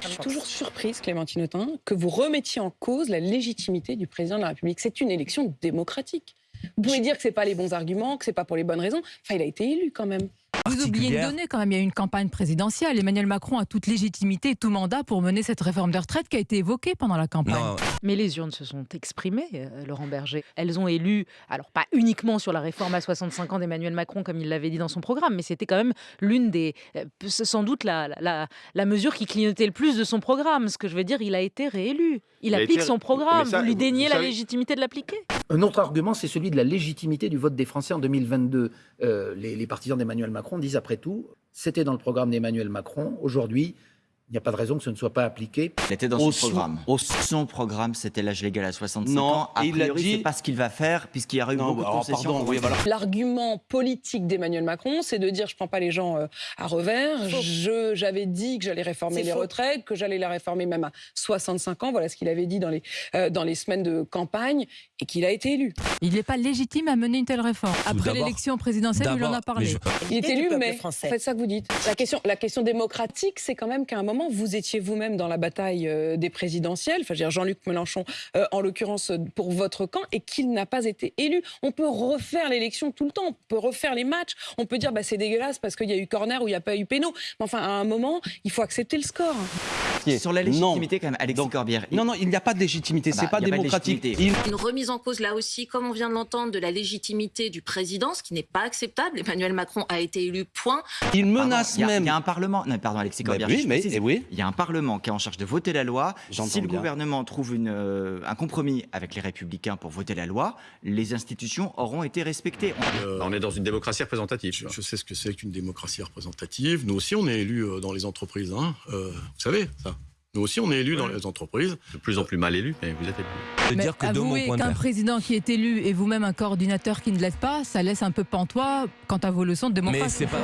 Je suis toujours surprise, Clémentine Autain, que vous remettiez en cause la légitimité du président de la République. C'est une élection démocratique. Vous pouvez dire que c'est pas les bons arguments, que c'est pas pour les bonnes raisons. Enfin, il a été élu quand même. Vous oubliez une donnée quand même, il y a eu une campagne présidentielle. Emmanuel Macron a toute légitimité et tout mandat pour mener cette réforme de retraite qui a été évoquée pendant la campagne. Non, Mais les urnes se sont exprimées, euh, Laurent Berger. Elles ont élu, alors pas uniquement sur la réforme à 65 ans d'Emmanuel Macron, comme il l'avait dit dans son programme, mais c'était quand même l'une des. euh, sans doute la, la, la mesure qui clignotait le plus de son programme. Ce que je veux dire, il a été réélu. Il, applique été- son programme. ça, vous lui déniez vous la légitimité de l'appliquer. Un autre argument, c'est celui de la légitimité du vote des Français en 2022. Euh, les, les partisans d'Emmanuel Macron disent après tout, c'était dans le programme d'Emmanuel Macron. Aujourd'hui, il n'y a pas de raison que ce ne soit pas appliqué. il était dans Au son programme. au- Son programme, c'était l'âge légal à 65 Non, ans. A et il a priori, dit- c'est pas ce qu'il va faire, puisqu'il y aura eu Non, beaucoup de concessions. oui, voter. voilà. L'argument politique d'Emmanuel Macron, c'est de dire je prends pas les gens euh, à revers. Je- J'avais dit que j'allais réformer C'est les faux. retraites, que j'allais les réformer même à 65 ans. Voilà ce qu'il avait dit dans les, euh, dans les semaines de campagne et qu'il a été élu. Il n'est pas légitime à mener une telle réforme. Après l'élection présidentielle, il en a parlé. je- Il est élu, mais français. faites ça que vous dites. La question, la question démocratique, c'est quand même qu'à un moment, vous étiez vous-même dans la bataille euh, des présidentielles, enfin, je Jean-Luc Mélenchon, euh, en l'occurrence euh, pour votre camp, et qu'il n'a pas été élu. On peut refaire l'élection tout le temps, on peut refaire les matchs, on peut dire bah, c'est dégueulasse parce qu'il y a eu corner ou il n'y a pas eu péno. Mais enfin, à un moment, il faut accepter le score. Sur la Non. légitimité, quand même, Alexis Donc, Corbière. Non, non, il n'y a pas de légitimité, Ah bah, c'est pas il y a pas de démocratique. légitimité. Il- Une remise en cause là aussi, comme on vient de l'entendre, de la légitimité du président, ce qui n'est pas acceptable. Emmanuel Macron a été élu, point. il menace même. Il y a un Parlement. Non, pardon, Alexis Corbière. oui, je mais- précise. eh oui. Il y a un Parlement qui est en charge de voter la loi. Si le bien. gouvernement trouve une, euh, un compromis avec les Républicains pour voter la loi, les institutions auront été respectées. Euh, On est dans une démocratie représentative. je, je sais ce que c'est qu'une démocratie représentative. Nous aussi, on est élus euh, dans les entreprises. hein. Euh, vous savez, ça. Nous aussi, on est élus dans les entreprises. De plus en plus mal élu, mais vous êtes élu. de Mais dire que avouez point de qu'un président qui est élu et vous-même un coordinateur qui ne l'est pas, ça laisse un peu pantois quant à vos leçons de Mais démocratie. c'est pas.